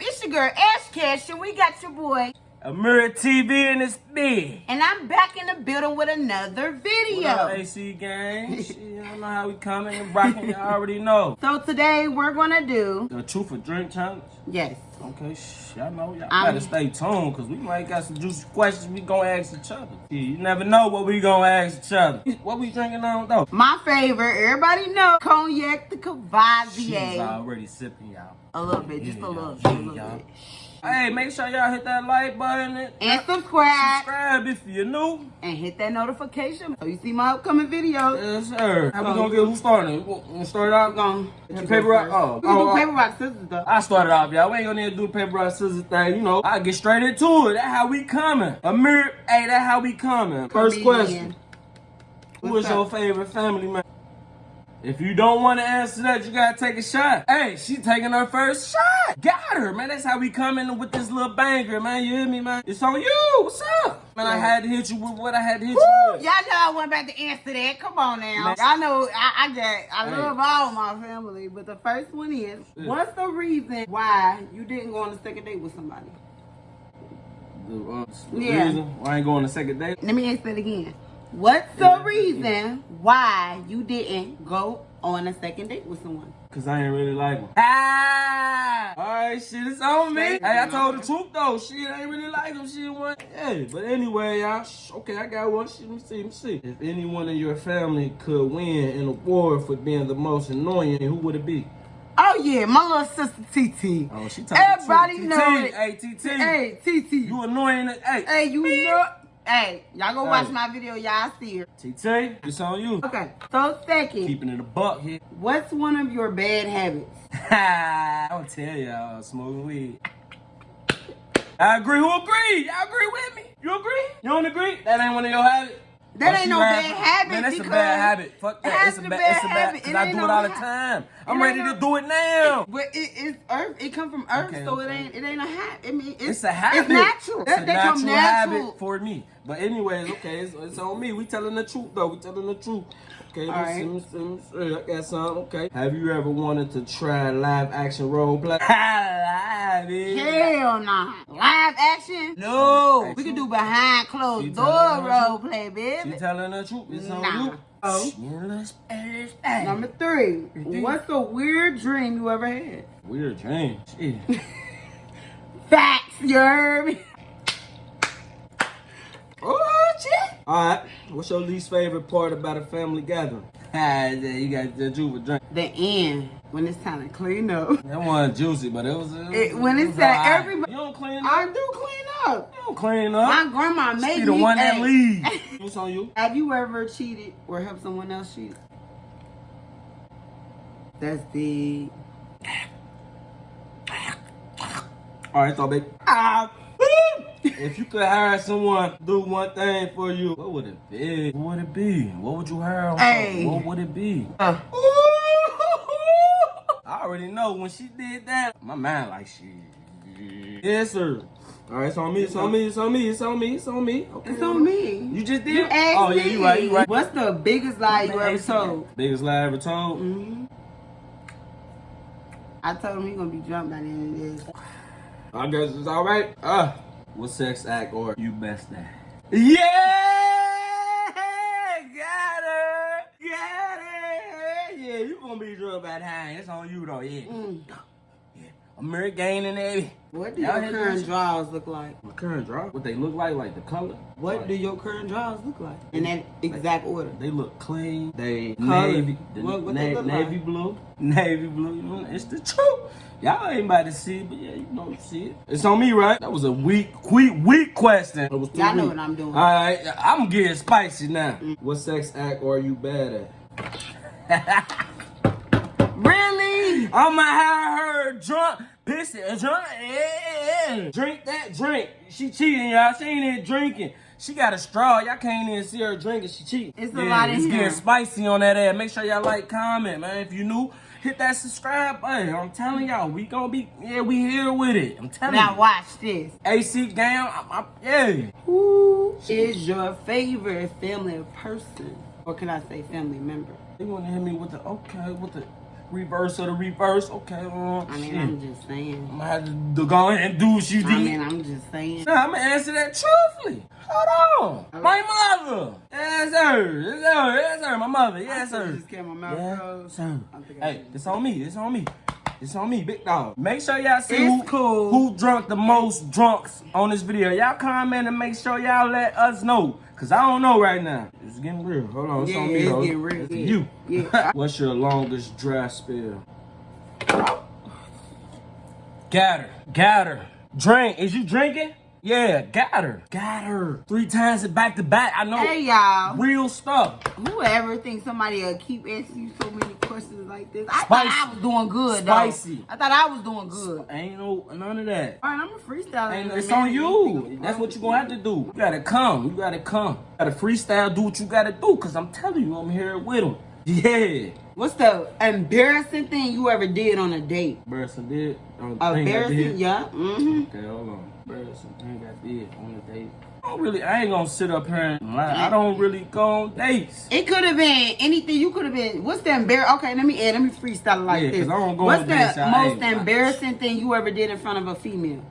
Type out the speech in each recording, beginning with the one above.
It's your girl Ash Cash, and we got your boy. Amira TV in this bed. And I'm back in the building with another video. What up, AC gang? Shit, I know how we coming and rocking. You already know. So today we're gonna do The truth or drink challenge. yes. Okay, shh, y'all know y'all Um, better stay tuned because we might got some juicy questions we gonna ask each other. Yeah, you never know what we gonna ask each other. What we drinking on though? My favorite, everybody know cognac the She's Courvoisier. already sipping y'all. A little bit, just a little yeah, a little bit. Hey, make sure y'all hit that like button and, And subscribe subscribe if you're new. and hit that notification so you see my upcoming videos. Yes, sir. How we gonna get who started? We start out? gonna paper rock- oh, oh, do oh. paper rock scissors though. I started off, y'all. We ain't gonna need to do the paper rock scissors thing. You know, I get straight into it. That's how we coming. Amir, hey, that how we coming. First Comedian. question: Who What's is your favorite family man? If you don't want to answer that, you gotta take a shot. Hey, she taking her first shot. Got her, man. That's how we coming with this little banger, man. You hear me, man? It's on you. What's up? Man, I had to hit you with what I had to hit Woo! you with. Y'all know I wasn't about to answer that. Come on now. Y'all know I, I got I Hey. love all my family, but the first one is Yeah. what's the reason why you didn't go on a second date with somebody? The, uh, the Yeah. reason why I ain't going on a second date. Let me ask that again. What's the reason why you didn't go on a second date with someone? Cause I ain't really like him. Ah! Alright, shit, it's on me. Hey, I told the truth though. Shit, I ain't really like him. Shit, what? Hey, but anyway, y'all. Okay, I got one. Shit, let me see, let me see. If anyone in your family could win an award for being the most annoying, who would it be? Oh yeah, my little sister TT. Oh, she Everybody TT. know it. Hey, TT. Hey TT. You annoying? Hey, hey, you know. Hey, y'all go watch my video. Y'all see her. TT, it's on you. Okay. So second, Keeping it a buck here. what's one of your bad habits? I don't tell y'all, smoking weed. I agree. Who agree? Y'all agree with me? You agree? You don't agree? That ain't one of your habits. That ain't no bad habit Man, that's a bad habit. Fuck that. It's a bad. It's a bad habit. Cause It I do it all the time. I'm ready to do it now. But it's earth. It come from earth, so it ain't. It ain't a habit. I mean, it's, It's a habit. It's natural. It's a they natural, come natural. habit for me. But anyways, okay, it's, on me. We telling the truth though. We telling the truth. Okay, All right. see, let's see, let's see. Uh, I got some. Okay. Have you ever wanted to try live action role play? live, bitch. Hell nah. Live action? No. We can do behind She closed door role truth. play, She baby. telling the truth. It's on you. Oh. Shameless ass ass. Number three. think- What's the weird dream you ever had? Weird dream. Shit. Facts, you heard me? oh shit. All right. What's your least favorite part about a family gathering? Ah, yeah, you got the juice drink. The end. When it's time to clean up. That wasn't juicy, but it was. It, It- when it it was said alright. everybody- You don't clean up. I do clean up. You don't clean up. My grandma She made the one that leaves. What's on you? Have you ever cheated or helped someone else cheat? That's the. All right, so baby. Ah. If you could hire someone to do one thing for you, what would it be? What would it be? What would you hire? Hey. What would it be? Uh, I already know when she did that. My mind like shit. Yes, sir. All right, it's on me. It's on me. It's on me. It's on me. It's on me. Okay. it's on me. You just did. You asked oh yeah, you right. You right. What's the biggest lie you ever told? Biggest lie ever told. hmm I told him he gonna be drunk by the end of this. I guess it's all right. Uh, what sex act or you best at? Yeah, got her, got her. Yeah, you gonna be drunk by the time. It's on you though. Yeah, Mm. Yeah. American gaining it. What do your current drawers look like? My current drop. What they look like? Like the color? What Like, do your current drawers look like? In that exact order. They look clean. They Color. navy, the What- what na- they look navy like? blue, navy blue. You know, it's the truth. Y'all ain't about to see it, but yeah, you know see it. It's on me, right? That was a weak, weak, weak question. Y'all know weak. what I'm doing. All right, I'm getting spicy now. Mm. What sex act are you bad at? Really? I'ma have her drunk, pissing, drunk, yeah. Eh, eh. drink that drink. She cheating, y'all. She ain't even drinking. She got a straw. Y'all can't even see her drinking. She cheating. It's a lot in it's here. getting spicy on that ass. Make sure y'all like, comment, man. If you new, hit that subscribe button. I'm telling y'all, we gonna be, yeah, we here with it. I'm telling Now you. watch this. AC gang, I'm, I'm, yeah. Who is your favorite family person? Or can I say family member? They wanna hit me with the, okay, with the, reverse of the reverse. Okay, uh, I mean, shit. I'm just saying. I'm gonna have to go ahead and do what you did. I mean, I'm just saying. Nah, I'm gonna answer that truthfully. Hold on. My mother. Yes, sir. Yes, sir. Yes, sir. My mother. Yes, I sir. just kept my mouth Yeah, closed. sir. I Hey, it's on me. It's on me. It's on me, big dog. Make sure y'all see It's who, cool. who drunk the most drunks on this video. Y'all comment and make sure y'all let us know. Cause I don't know right now. It's getting real. Hold on. It's Yeah, on me, it's though. getting real, It's yeah. you. Yeah. What's your longest dry spell? Got her. Drink. Is you drinking? Yeah, got her. Got her. Three times it back to back. I know. Hey, y'all. Real stuff. Whoever thinks somebody will keep asking you so many questions like this, I Spicy. thought I was doing good, though. Spicy. I thought I was doing good. Ain't no none of that. All right, I'm a freestyle. And it's on you. That's what you're gonna have to do. You gotta come. You gotta come. You gotta freestyle. Do what you gotta do. Cause I'm telling you, I'm here with him. Yeah. What's the embarrassing thing you ever did on a date? Embarrassing did. on the thing I Embarrassing, did. yeah. Mm-hmm. Okay, hold on. Embarrassing thing I did on a date. I don't really. I ain't gonna sit up here and lie. I don't really go on dates. It could have been anything. You could have been. What's the embar? Okay, let me add. Let me freestyle it like Yeah, this. I don't go What's the dates, most embarrassing thing you ever did in front of a female?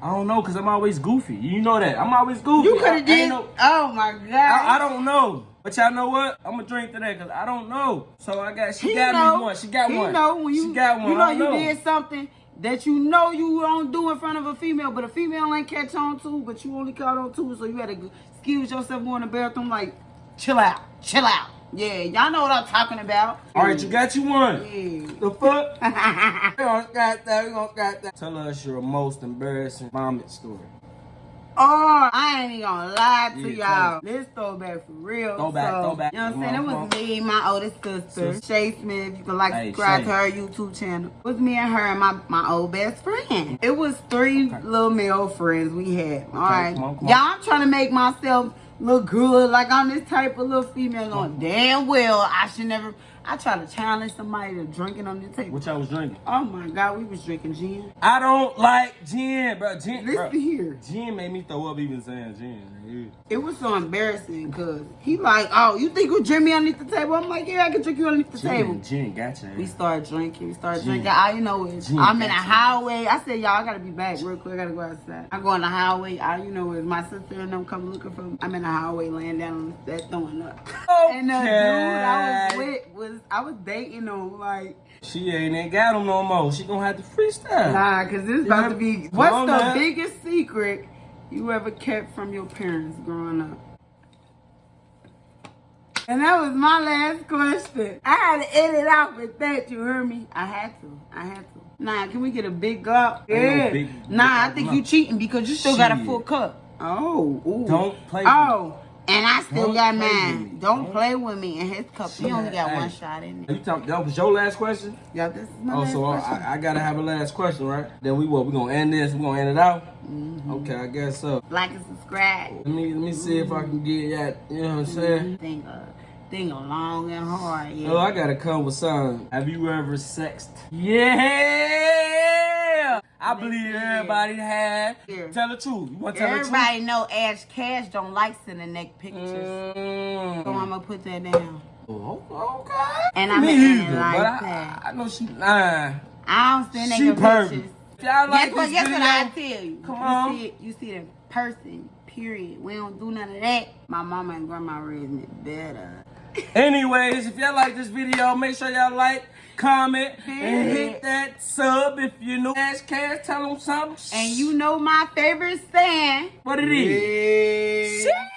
I don't know, cause I'm always goofy. You know that. I'm always goofy. You could have did. know- oh my god. I, I don't know. But y'all know what? I'm gonna drink today because I don't know. So I got she He got know, me one. She got he one. know when you, she got one. You know you don't did something that you know you don't do in front of a female, but a female ain't catch on to, but you only caught on to, so you had to excuse yourself going to the bathroom like, chill out, chill out. Yeah, y'all know what I'm talking about. All right, you got you one. Yeah. The fuck? we gonna got that. We gonna got that. Tell us your most embarrassing vomit story. I ain't even gonna lie to y'all. This throwback for real. Throwback, so, throwback. You know what I'm saying? It was on, me, my oldest sister, Sis. Shay Smith. You can like Hey, subscribe Shay. to her YouTube channel. It was me and her and my, my old best friend. It was three Okay. little male friends we had. All right. on, come on. Y'all, I'm trying to make myself look good, like I'm this type of little female. Knowing damn well I should never. I try to challenge somebody to drinking on the table. What y'all was drinking? Oh my God, we was drinking gin. I don't like gin, bro. Gin, Listen bro. here. Gin made me throw up even saying gin. Yeah. It was so embarrassing because he like, oh, you think you drink me underneath the table? I'm like, yeah, I can drink you underneath the table. Gin, gin, gotcha. We started drinking. We started Gin. drinking. All you know is Gin, I'm in a highway. I said, y'all, I gotta be back real quick. I gotta go outside. I go on the highway. All you know is my sister and them come looking for me. I'm in the highway laying down on the that throwing up. And the dude I Okay. was I was dating him like She ain't ain't got him no more. She gonna have to freestyle. nah, cause this is about to be. What's the now. biggest secret you ever kept from your parents growing up? And that was my last question. I had to end it out with that. You heard me? I had to. I had to. Nah, can we get a big gulp? Ain't no Yeah. big- nah, I think you cheating because you still got a full cup. Oh, ooh. Don't play Oh, and I still Don't got mine. Don't Don't- play with me. in his cup, he only got Hey. one shot in it. You talk, that was your last question? Yeah, this is my Oh, last so question. I, I gotta have a last question, right? Then we what? We gonna end this? We gonna end it out? Mm-hmm. Okay, I guess so. like and subscribe. Let me let me see if I can get that. You know what I'm saying? Thing, uh, thing long and hard. Yeah. Oh, I gotta come with something. Have you ever sexed? Yeah, I believe everybody had. Yeah. Tell the truth. You wanna tell Everybody know Ash Cash don't like sending neck pictures. the truth? So Mm. I'm gonna put that down. Oh, okay. And I'm either, like but I. I know she lying. I don't send She nigga perfect. pictures. Y'all like guess what? Guess what I tell you? Come you on. See it, you see it in person. Period. We don't do none of that. My mama and grandma raised me better. Anyways, if y'all like this video, make sure y'all like, comment, and hit that sub if you know Ash Cash. Tell them something. And you know my favorite stand. what it is. Yeah. Shit.